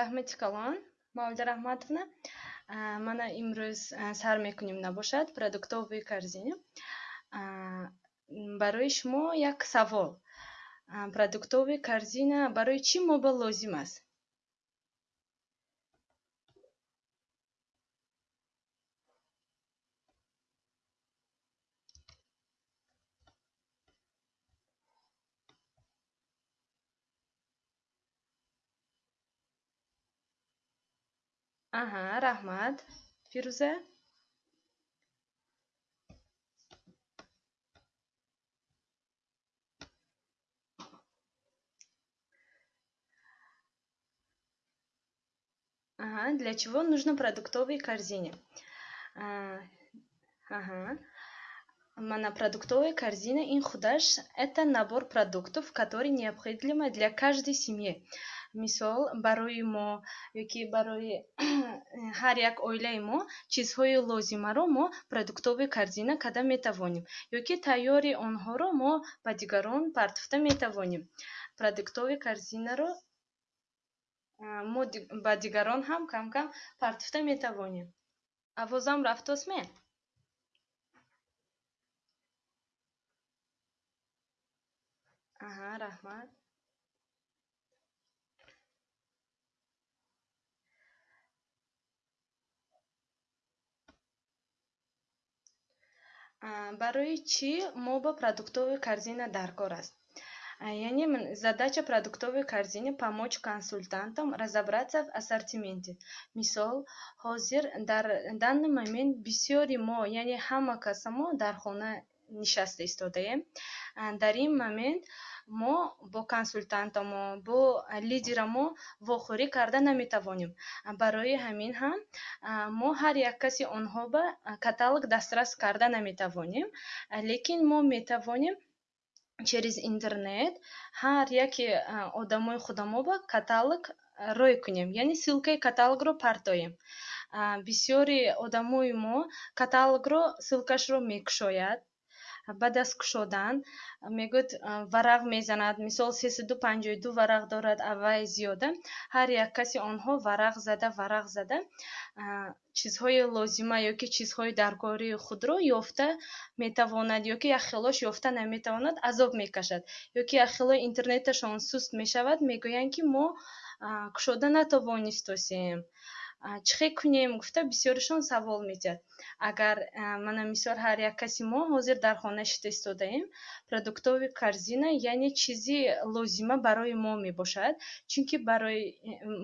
раҳмати калон мавлида раҳматовна мана имрӯз сар мекунем набошад продуктовые корзины барои шумо як савол. Продуктовые корзина барои чӣ моба лозим аст аҳа раҳмат фирӯза аҳа для чего нужно продуктовые корзины? Аҳа мана продуктовая корзина ин худаш это набор продуктов который необходимо для каждой семьи мисол барои мо ёки барои ҳар як оилаи мо чизҳои лозимаро мо продуктовая корзина карда метавонем ёки тайёри онҳоро мо ба дигарон партофта метавонем. Продуктовая корзинаро мо ба дигарон ҳам камкам партофта метавонем. Авозам рафтосме аҳа раҳмат барои чӣ мо ба продуктовая корзина даркор аст? Яъне задача продуктовой корзины помочь консультантам разобраться в ассортименте. Мисол ҳозир дар данный момент бисёри мо яъне ҳама каса мо дар хона нишаста истодаем. Дар ин момент мо бо консультантамо бо лидерамо вохӯрӣ карда наметавонем. Барои ҳамин ҳам мо ҳар як каси онҳо ба каталог дастрас карда наметавонем. Лекин мо метавонем через интернет ҳар яке одамои худамо ба каталог рой кунем. Яъне ссилкаи каталогро партоем. Бисёри одамои мо каталогро ссилкашро мекушояд баъд аз кушодан мегӯяд варақ мезанад. Мисол сесаду панҷоҳу ду варақ дорад авай зиёда. Ҳар як каси онҳо варақ зада варақ зада. Чизҳои лозима ёки чизҳои даркории худро ёфта метавонад ёки яхелош ёфта наметавонад азоб мекашад. Ёки яхело интернеташон суст мешавад мегӯянд ки мо кушода натавонистосем чӣ хел кунем? Гуфта бисёришон савол метиҳад агар мана мисол ҳар як каси мо ҳозир дар хона шита истодаем продуктовая корзина яъне чизи лозима барои мо мебошад чунки барои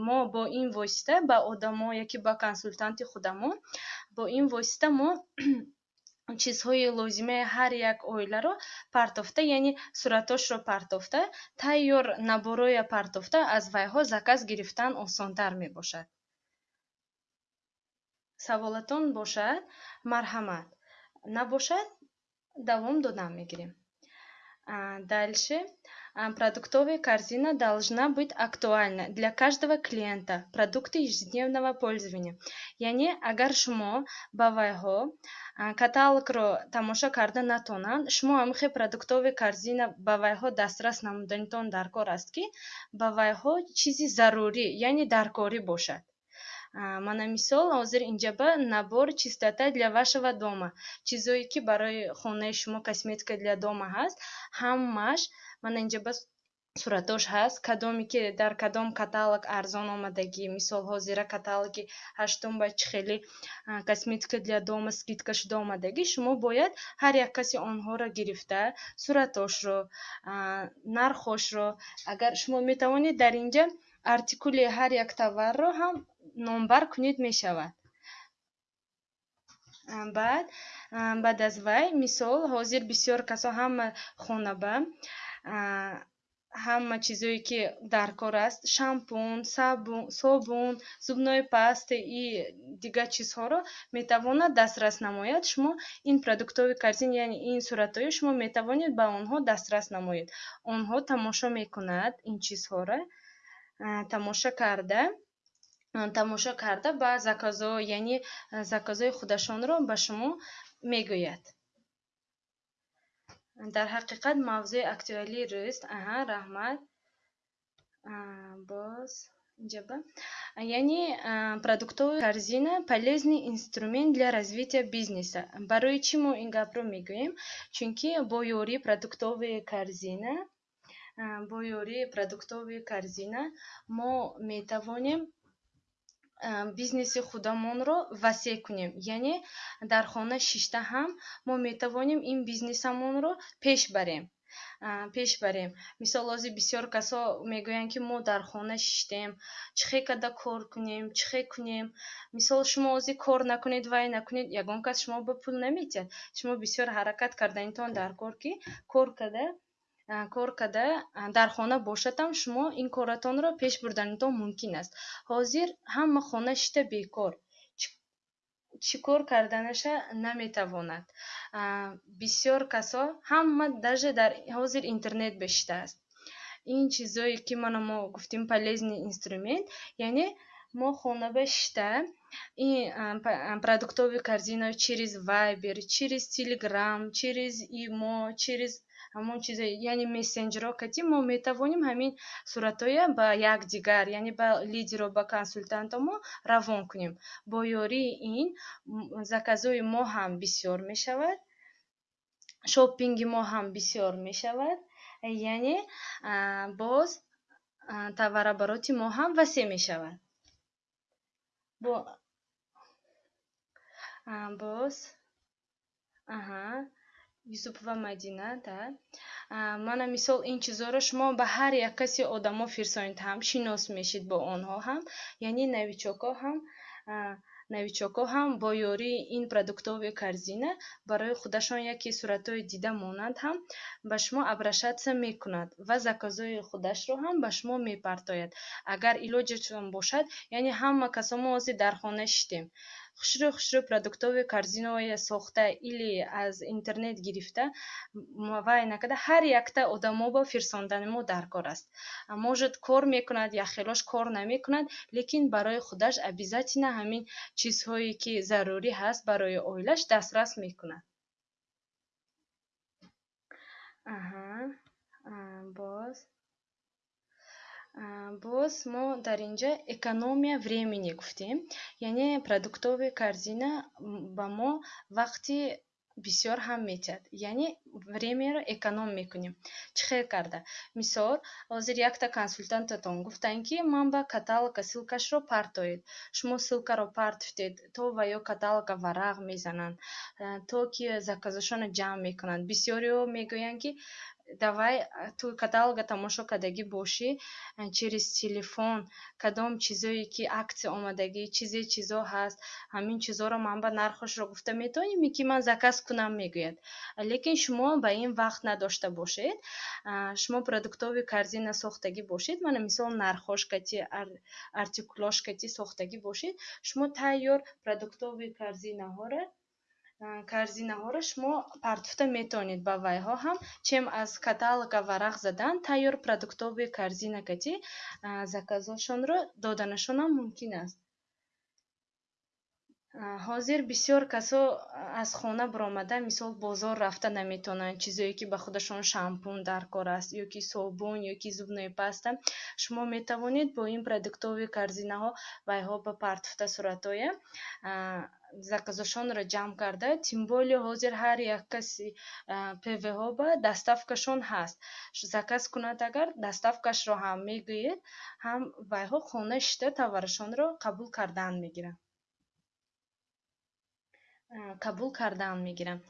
мо бо ин восита ба одамо яки ба консультанти худамо бо ин восита мо чизҳои лозимаи ҳар як оиларо партофта яъне суратҳошро партофта тайёр наборҳоя партофта аз вайҳо заказ гирифтан осонтар мебошад саволатон бошад марҳамат. Набошад давом додам мегирем. Дальше продуктовая корзина должна быть актуальна для каждого клиента. Продукты ежедневного пользования. Яъне агар шумо ба вайҳо каталогро тамошо карда натонанд шумо ҳамихе продуктовая корзина ба вайҳо дастрас намуданитон даркор аст ки ба вайҳо чизи зарурӣ яъне даркорӣ бошад мана мисол ҳозир инҷаба набор чистота для вашего дома. Чизое ки барои хонаи шумо косметика для дома ҳаст. Ҳамааш мана инҷаба суратош ҳаст. Кадоме ки дар кадом каталог арзон омадагӣ. Мисол ҳозира каталоги ҳаштум ба чихели косметика для дома скидка шуда омадагӣ шумо бояд ҳар як каси онҳоро гирифта суратошро нархошро. Агар шумо метавонед дар инҷа артикули ҳар як товарро ҳам номбар кунед мешавад. Баъд баъд аз вай мисол ҳозир бисёр касо ҳама хонаба ҳама чизое ки даркор аст шампун собун зубной паста и дигар чизҳоро метавонад дастрас намояд. Шумо ин продуктовая корзина яъне ин суратҳоро шумо метавонед ба онҳо дастрас намоед. Онҳо тамошо мекунад ин чизҳоро тамошо карда. Тамошо карда ба заказҳо яъне заказҳои худашонро ба шумо мегӯяд. Дар ҳақиқат мавзӯи актуалии рӯз аҳа раҳмат. Боз инҷаба яъне продуктовая корзина полезный инструмент для развития бизнеса. Барои чӣ мо ин гапро мегӯем? Чунки бо ёрии продуктовая корзина бо ёрии продуктовая корзина мо метавонем бизнеси худамонро васеъ кунем. Яъне дар хона шишта ҳам мо метавонем ин бизнесамонро пеш барем. Пеш барем. Мисол ҳозир бисёр касо мегӯянд ки мо дар хона шиштем чӣ хе када кор кунем чӣ хе кунем. Мисол шумо ҳозир кор накунед вай накунед ягон кас шумо ба пул намедиҳад шумо бисёр ҳаракат кардаинтон дар кор ки кор када кор када дар хона бошадам шумо ин коратонро пеш бурданитон мумкин аст. Ҳозир ҳама хона шишта бекор. Чӣ кор карданаша наметавонад. Бисёр касо ҳама даже дар ҳозир интернет бешидааст ин чизое ки мана мо гуфтем полезный инструмент яъне мо хонаба шишта ин продуктовый корзина через вайбер через телеграм через имо через ҳамон чизо яъне мессенҷерҳо кати мо метавонем ҳамин суратҳоя ба якдигар яъне ба лидеру ба консултанто мо равон кунем. Бо ёрии ин заказҳои мо ҳам бисёр мешавад шоппинги мо ҳам бисёр мешавад яъне боз товарообороти мо ҳам васеъ мешавад. Боз аҳа юсупова мадина да. Мана мисол ин чизоро шумо ба ҳар як каси одамо фирсонед ҳам шинос мешед бо онҳо ҳам яъне новичокҳо ҳам новичокҳо ҳам бо ёрии ин продуктовая корзина барои худашон яке суратҳои дида монанд ҳам ба шумо обрашатсия мекунад ва заказҳои худашро ҳам ба шумо мепартояд. Агар илоҷатон бошад яъне ҳама касо мо ҳозир дар хона шиштем хушрӯ хушрӯ продуктовая корзинаое сохта или аз интернет гирифта вай накарда ҳар якта одамобо фирсондани мо дар кор аст. Может кор мекунад я хелош кор намекунад лекин барои худаш обязательно ҳамин чизҳое ки зарурӣ ҳаст барои оилаш дастрас мекунад. Аҳа боз боз мо дар инҷа экономия времени гуфтем яъне продуктовая корзина ба мо вақти бисёр ҳам метиҳад. Яъне времяро эконом мекунем. Чӣ хел карда? Мисол ҳозир якта консултантатон гуфтанд ки манба каталога ссилкашро партоед шумо ссилкаро партофтед то ва ё каталога варақ мезананд то ки заказашонро ҷамъ мекунанд. Бисёриҳо мегӯянд ки давай ту каталога тамошо кардагӣ бошӣ через телефон кадом чизое ки аксия омадагӣ чизе чизо ҳаст ҳамин чизоро манба нархашро гуфта метавонем ки ман заказ кунам мегӯяд. Лекин шумо ба ин вақт надошта бошед? Шумо продуктовая корзина сохтагӣ бошед? Мана мисол нархош кати артикулош кати сохтагӣ бошед? Шумо тайёр продуктовая корзинаҳоро корзинаҳоро шумо партофта метавонед ба вайҳо ҳам чем аз каталога варақ задан тайёр продуктовая корзина кати заказҳошонро доданашонам мумкин аст. Ҳозир бисёр касо аз хона баромада мисол бозор рафта наметавонанд чизое ки ба худашон шампун дар кор аст ё ки собун ё ки зубной паста. Шумо метавонед бо ин продуктовая корзинаҳо вайҳо ба партофта суратҳоя заказашонро ҷамъ карда тим более ҳозир ҳар як каси пвҳо ба доставкашон ҳаст. Заказ кунад агар доставкашро ҳам мегӯед ҳам вайҳо хона шишта товарашонро қабул кардан мегиранд қабул кардан мегиранд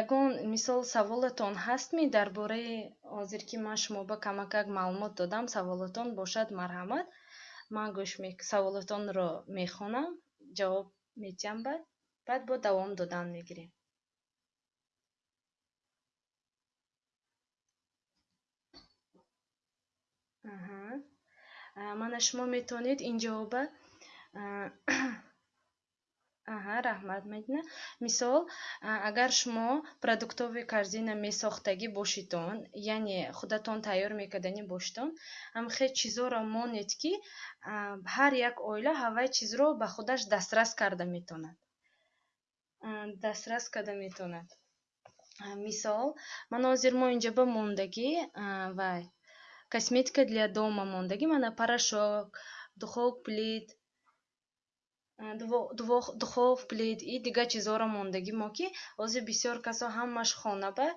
ягон мисол саволатон ҳастми дар бораи ҳозир ки ман шумоба камакак маълумот додам саволатон бошад марҳамат ман гӯш саволатонро мехонам ҷавоб медиҳам баъд баъд бо давом додан мегирем. Мана шумо метавонед ин ҷавоба аҳа раҳмат медина. Мисол агар шумо продуктовая корзина месохтагӣ бошидон яъне худатон тайёр мекарданӣ бошидон ҳамхел чизоро монед ки ҳар як оила ҳавай чизро ба худаш дастрас карда метавонад дастрас карда метавонад мисол ман ҳозир мо инҷа ба мондагӣ вай косметика для дома мондагӣ мана порошок духов плит духов плит и дигар чизҳоро мондагӣ. Мо ки ҳозир бисёр касо ҳамаш хонаба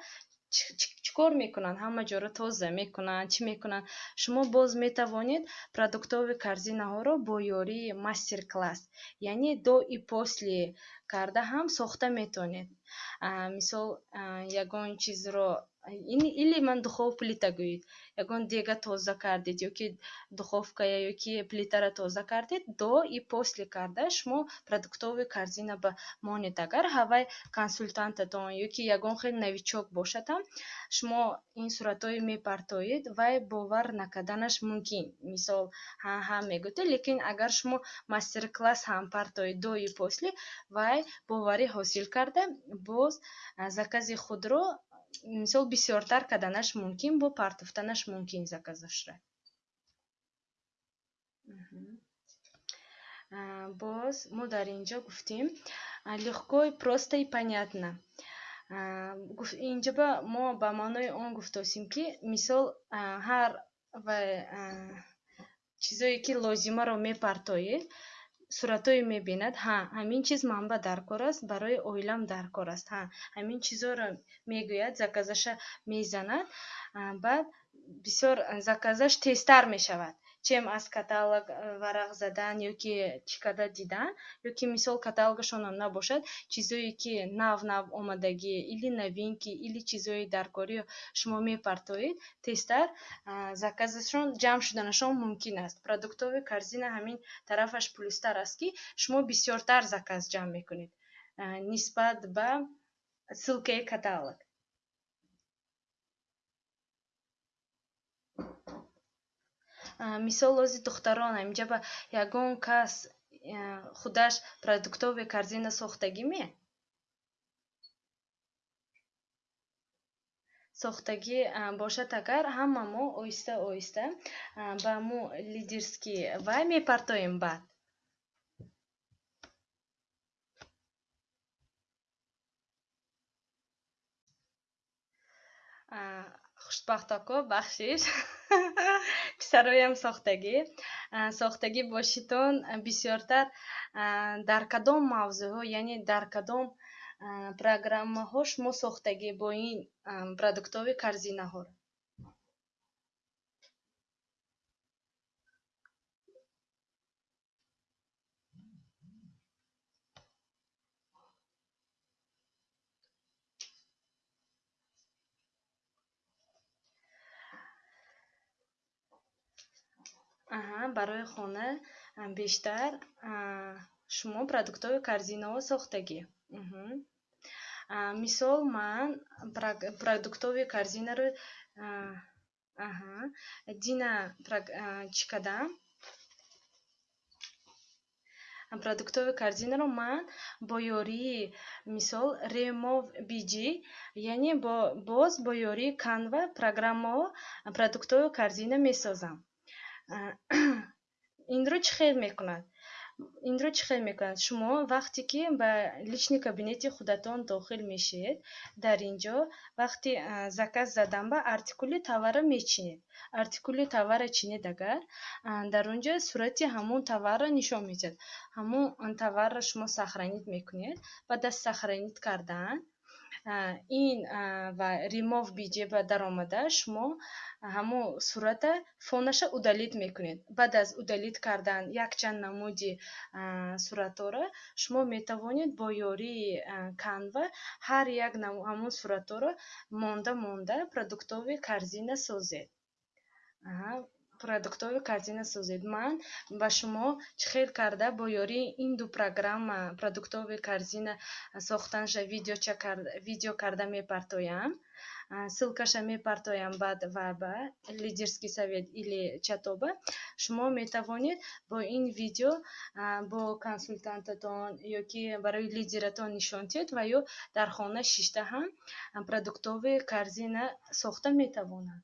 чӣ кор мекунанд? Ҳама ҷоро тоза мекунанд? Чӣ мекунанд? Шумо боз метавонед продуктови корзинаҳоро бо ёрии мастер класс яъне до и после карда ҳам сохта метавонед мисол ягон чизро или ман духов плита гӯед. Ягон дега тоза кардед ё ки духовкая ё ки плитаро тоза кардед до и после карда шумо продуктови корзина ба монед. Агар ҳавай консултантатон ё ки ягон хел новичок бошадам шумо ин суратҳои мепартоед вай бовар накарданаш мумкин. Мисол ҳа ҳа мегӯтед лекин агар шумо мастер класс ҳам партоед до и после вай боварӣ ҳосил карда боз закази худро мисол бисёртар карданаш мумкин бо партофтанаш мумкин заказашро боз мо дар ин ҷо гуфтем легко просто и понятно инҷоба мо ба маънои он гуфтосем ки мисол ҳар чизое ки лозимаро мепартоед суратҳое мебинад ҳа ҳамин чиз манба дар кор аст барои оилам дар кор аст ҳа ҳамин чизҳоро мегӯяд заказаша мезанад баъд бисёр заказаш тезтар мешавад чем аз каталог варагзадан э, ёки чикададидан ёки мисалы каталог ошонунда бошот чизоики нав нав омадаги или новинки или katalogvaraaa yoki yoki misol katalog shan boshqa мумкин аст. Продуктовый корзиназа jam э, ба va каталог мисол лози духтаронам инҷаба ягон кас худаш продуктови корзина сохтагӣ ме? Сохтагӣ бошад агар ҳама мо оҳиста оҳиста ба мо лидерский вай мепартоем баъд хушбахтоко бахшиш. Писароям сохтагӣ. Сохтагӣ бошитон бисёртар дар кадом мавзӯъҳо яъне дар кадом программаҳо шумо сохтагӣ бо ин продуктови корзинаҳоро барои хона бештар шумо продуктови корзинаҳо сохтагӣ. Мисол ман продуктови корзинаро дина чӣ кардам продуктови корзинаро ман бо ёрии мисол remov bg яъне боз бо ёрии канва программаҳо продуктови корзина месозам инро чӣ хел мекунад? Инро чӣ хел мекунад? Шумо вақте ки ба лични кабинети худатон дохил мешед дар ин ҷо вақти заказ задан ба артикули товарро мечинед. Артикули товарро чинед агар? Дар он ҷо сурати ҳамон товарро нишон медиҳад ҳамон товарро шумо сохранид мекунед. Баъд аз сохранид кардан ин ва remov bg ба даромада шумо ҳамон сурата фонаша удалит мекунед. Баъд аз удалит кардан якчанд намуди суратҳоро шумо метавонед бо ёрии канва ҳар як ҳамон суратҳоро монда монда продуктови корзина созед продуктови корзина созед. Ман ба шумо чӣ хел карда бо ёрии ин ду программа продуктови корзина сохтанаша видео карда мепартоям. Ссилкаша мепартоям баъд ва ба лидерский совет или чатоба. Шумо метавонед бо ин видео бо консултантатон ё ки барои лидератон нишон диҳед ва ё дар хона шишта ҳам продуктови корзина сохта метавонанд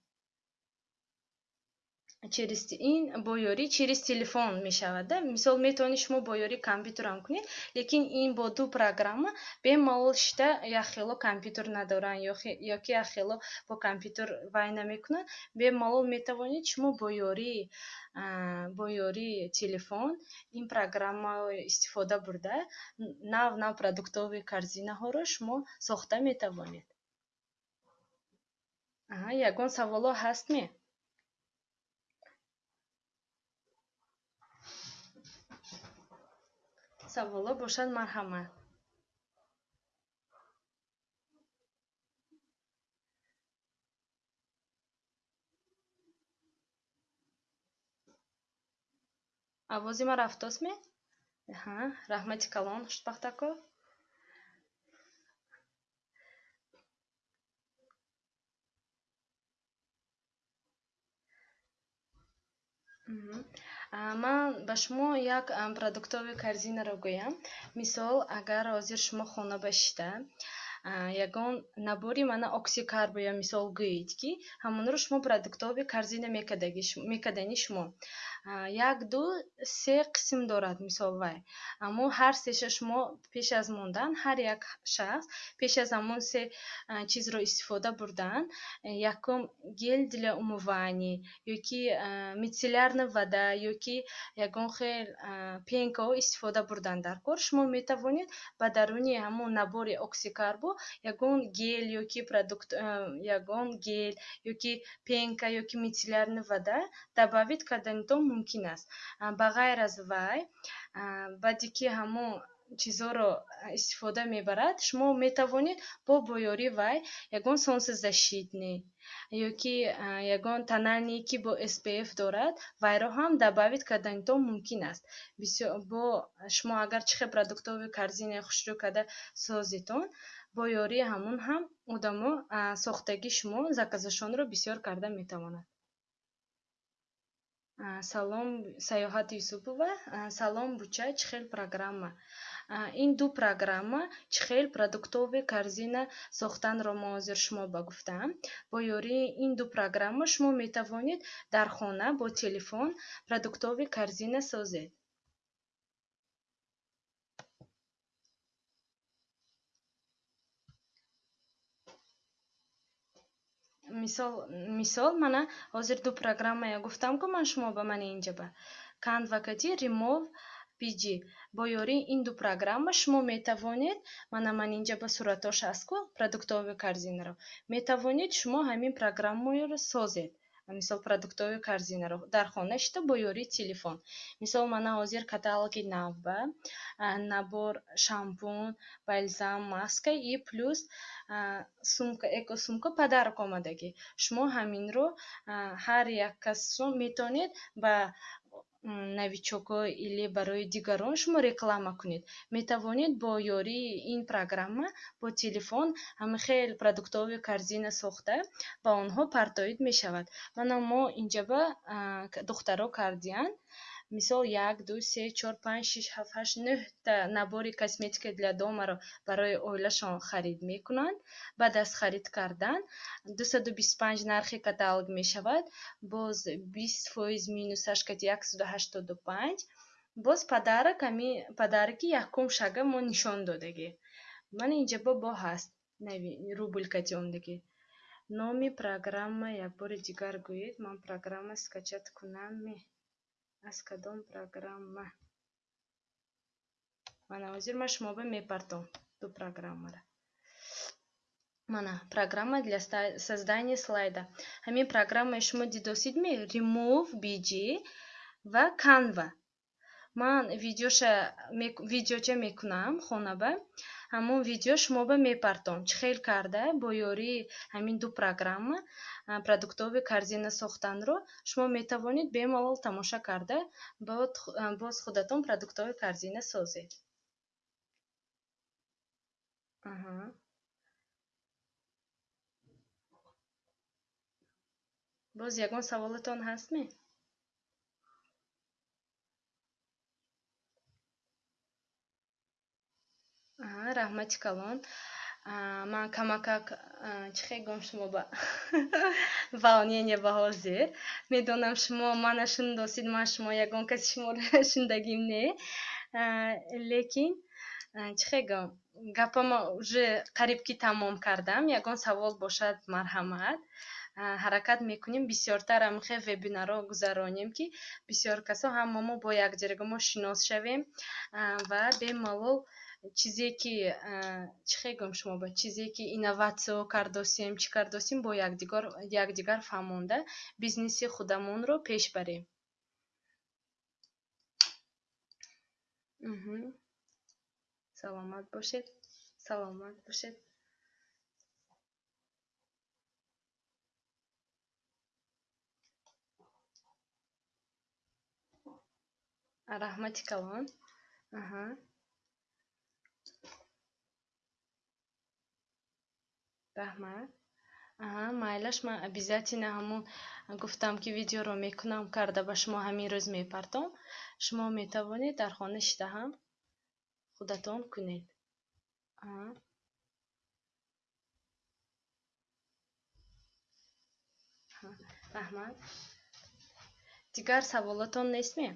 через ин бо ёрӣ через телефон мешавад мисол метавонед шумо бо ёрии компютерам кунед лекин ин бо ду программа бемалол шита яхело компютер надоранд ё ки яхело бо компютер вай намекунанд бемалол метавонед шумо бо ёрии бо ёрии телефон ин программаро истифода бурда нав нав продуктовии корзинаҳоро шумо сохта метавонед. Ягон саволо ҳастме саволо бошад марҳамат авози ман рафтоастме раҳмати калон хушбахтако ман ба шумо як продуктови корзинаро гӯям. Мисол агар ҳозир шумо хона башида ягон набори мана оксикарбо ё мисол гӯед ки ҳамонро шумо продуктови корзина мекардани шумо як ду се қисм дорад мисол вай. Аммо ҳар сеша шумо пеш аз мондан ҳар як шахс пеш аз ҳамон се чизро истифода бурдан якум гел для умывания ё ки мицеллярная вода ё ки ягон хел пенкаҳо истифода бурдан. Дар кор шумо метавонед ба даруни ҳамон набори оксикарбо ягон гел ё ки продукт ягон гел ё ки пенка ё ки мицеллярная вода добавид карданитон мумкин аст. Ба ғайр аз вай баъде ки ҳамон чизҳоро истифода мебарад шумо метавонед бо боёрии вай ягон солнцезащитный ё ки ягон тональный ки бо спф дорад вайро ҳам добавид карданитон мумкин аст. Бо шумо агар чихел продуктови корзинаи хушрӯй карда созитон бо ёрии ҳамон ҳам одамо сохтагии шумо заказашонро бисёр карда метавонанд салом саёҳати юсупова. Салом буча чӣ хел программа? Ин ду программа чӣ хел продуктови корзина сохтанро мо ҳозир шумо ба гуфтам бо ёрии ин ду программа шумо метавонед дар хона бо телефон продуктови корзина созед мисол мисол мана ҳозир ду программая гуфтам ку ман шумо ба мани инҷаба канвакати ремов pg бо ёрии ин ду программа шумо метавонед мана ман инҷа ба суратош ҳаст ку продуктови корзинаро метавонед шумо ҳамин программаро созед мисол продуктови корзинаро дар хона шида бо ёрии телефон. Мисол мана ҳозир каталоги навба набор шампун бальзам маска и плюс сумка экосумка подарок омадагӣ. Шумо ҳаминро ҳар як касшон метавонед ба новичокҳо или барои дигарон шумо реклама кунед. Метавонед бо ёрии ин программа бо телефон ҳамихел продуктови корзина сохта ба онҳо партоид мешавад. Мана мо инҷаба духтаро кардиянд мисол як ду се чор панҷ шиш ҳафт ҳашт нӯҳта набори косметика для домаро барои оилашон харид мекунанд. Баъд аз харид кардан дусаду бисту панҷ нархи каталог мешавад. Боз бист фоиз минусаш кати яксаду ҳаштоду панҷ боз падарак ҳамин падараки якум шага мо нишон додагӣ. Ман инҷаба бо ҳаст рубль кати ондагӣ номи программа якбори дигар гӯед. Ман программа скачат кунам аз кадом программа? Мана ҳозир ман шумоба мепартом ду программара. Мана программа для создания слайда. Ҳамин программаи шумо дидосид ме remove bg ва canva. Ман видеоча мекунам хонаба ҳамон видео шумоба мепартом чӣ хел карда? Бо ёрии ҳамин ду программа продуктови корзина сохтанро шумо метавонед бемалол тамоша карда боз худатон продуктови корзина созед. Боз ягон саволатон ҳастме раҳмати калон ман камакак чӣ хегӯм шумо ба волнение ба ҳозир медонам шумо мана шундосид ман шумо ягон каси шуморо шундагим не. Лекин чӣ хегӯм гапама уже қариб ки тамом кардам. Ягон савол бошад марҳамат. Ҳаракат мекунем. Бисёртар амихе вебинарро гузаронем ки бисёр касо ҳамамо бо якҷоямо шинос шавем ва бемалол чизе ки чӣ хегӯм шумо ба чизе ки инноватсиё кардосем чӣ кардосем бо якдигар фаҳмонда бизнеси худамонро пеш барем. Саломат бошед саломат бошед. Раҳмати калон раҳмат майлаш ман обязательно ҳамун гуфтам ки видеоро мекунам карда ба шумо ҳамин рӯз мепартом. Шумо метавонед дар хона шида ҳам худатон кунед. Раҳмат дигар саволотон нестме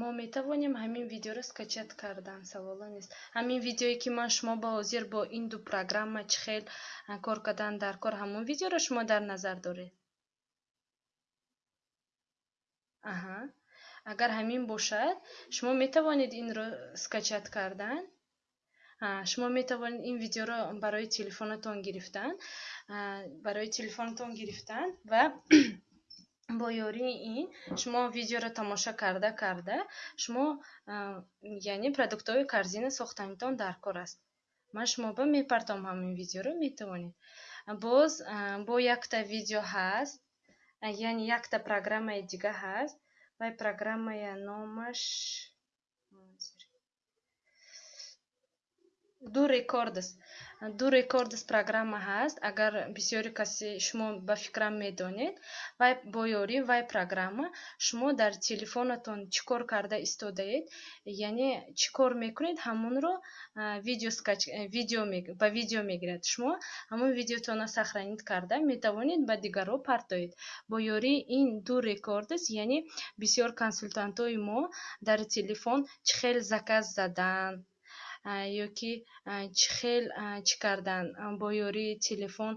мо метавонем ҳамин видеоро скачат кардан саволо нест. Ҳамин видеое ки ман шумо ба ҳозир бо ин ду программа чӣ хел кор кардан дар кор ҳамон видеоро шумо дар назар доред. Аҳа. Агар ҳамин бошад шумо метавонед инро скачат кардан шумо метавонед ин видеоро барои телефонатон гирифтан барои телефонатон гирифтан ва бо ёрии ин шумо видеоро тамошо карда карда шумо яъне продуктҳои корзина сохтанитон дар кор аст. Ман шумоба мепартом ҳамин видеоро метавонед боз бо якта видео ҳаст яъне якта программаи дига ҳаст вай программая номаш ду рекордс ду рекордс программа ҳаст. Агар бисёри касе шумо ба фикрам медонед вай бо ёрии вай программа шумо дар телефонатон чӣ кор карда истодаед яъне чӣ кор мекунед ҳамонро ба видео мегирад. Шумо ҳамон видеотонро сохранид карда метавонед ба дигарҳо партоед. Бо ёрии ин ду рекордс яъне бисёр консултантҳои мо дар телефон чӣ хел заказ задан ёки чӣ хел чӣ кардан? Бо ёрии телефон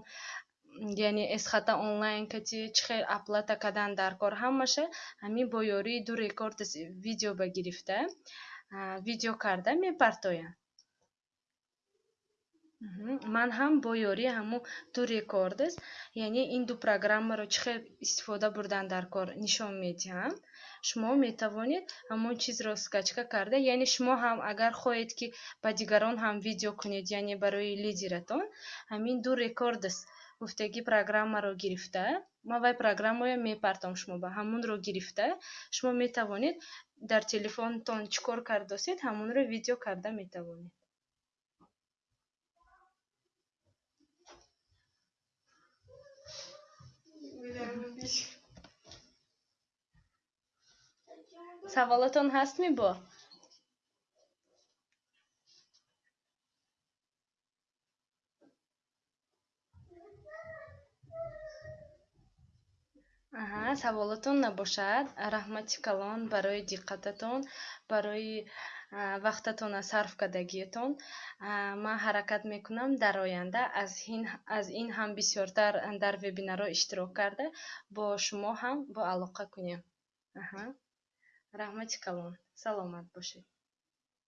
яъне эсхата онлайн кати чӣ хел оплата кардан дар кор ҳамаша ҳамин бо ёрии ду рекордс видео ба гирифта. Видео карда мепартоянд ман ҳам бо ёрии ҳамун ду рекордс яъне ин ду программаро чӣ хел истифода бурдан дар кор нишон медиҳам шумо метавонед ҳамон чизро скачка карда? Яъне шумо ҳам агар хоҳед ки ба дигарон ҳам видео кунед яъне барои лидератон ҳамин ду рекордс гуфтагӣ программаро гирифта. Ман вай программаро мепартом шумоба ҳамонро гирифта. Шумо метавонед дар телефонтон чӣ кор кардосед ҳамонро видео карда метавонед саволотон ҳаст мебо? Аҳа саволотон набошад. Раҳмати калон барои диққататон барои вақтатона сарф кардагиатон ман ҳаракат мекунам дар оянда. Аз ин ҳам бисёртар дар вебинарҳо иштирок карда. Бо шумо ҳам боалоқа кунем رحمتك الله سلامت باشید